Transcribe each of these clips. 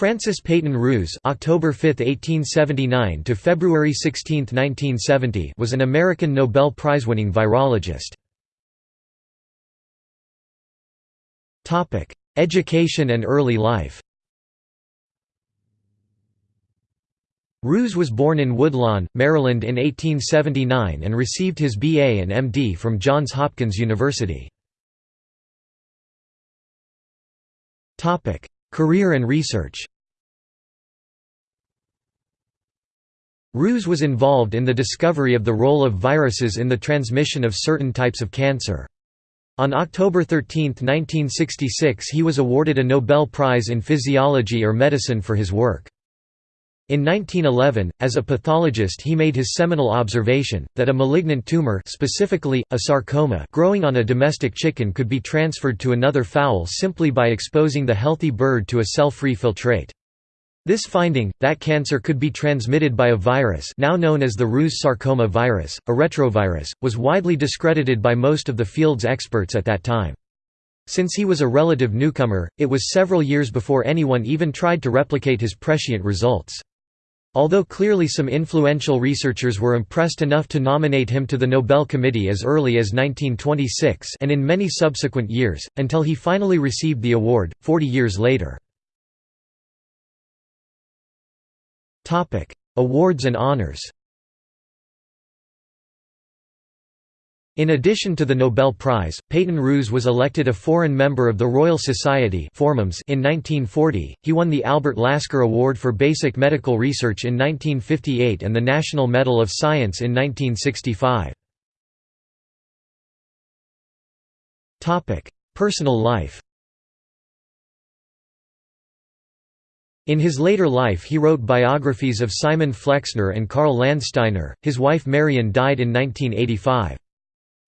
Francis Peyton Rous (October 5, 1879 to February 16, 1970) was an American Nobel Prize-winning virologist. Topic: Education and early life. Rous was born in Woodlawn, Maryland in 1879 and received his BA and MD from Johns Hopkins University. Career and research Rous was involved in the discovery of the role of viruses in the transmission of certain types of cancer. On October 13, 1966 he was awarded a Nobel Prize in Physiology or Medicine for his work. In 1911, as a pathologist he made his seminal observation, that a malignant tumor specifically, a sarcoma growing on a domestic chicken could be transferred to another fowl simply by exposing the healthy bird to a cell-free filtrate. This finding, that cancer could be transmitted by a virus now known as the Rous sarcoma virus, a retrovirus, was widely discredited by most of the field's experts at that time. Since he was a relative newcomer, it was several years before anyone even tried to replicate his prescient results. Although clearly some influential researchers were impressed enough to nominate him to the Nobel Committee as early as 1926 and in many subsequent years, until he finally received the award, 40 years later. Awards and honors In addition to the Nobel Prize, Peyton Rous was elected a foreign member of the Royal Society in 1940, he won the Albert Lasker Award for Basic Medical Research in 1958 and the National Medal of Science in 1965. Personal life In his later life he wrote biographies of Simon Flexner and Karl Landsteiner, his wife Marion died in 1985.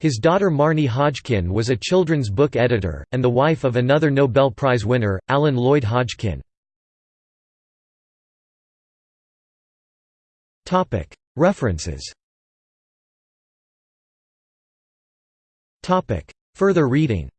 His daughter Marnie Hodgkin was a children's book editor, and the wife of another Nobel Prize winner, Alan Lloyd Hodgkin. References. Further reading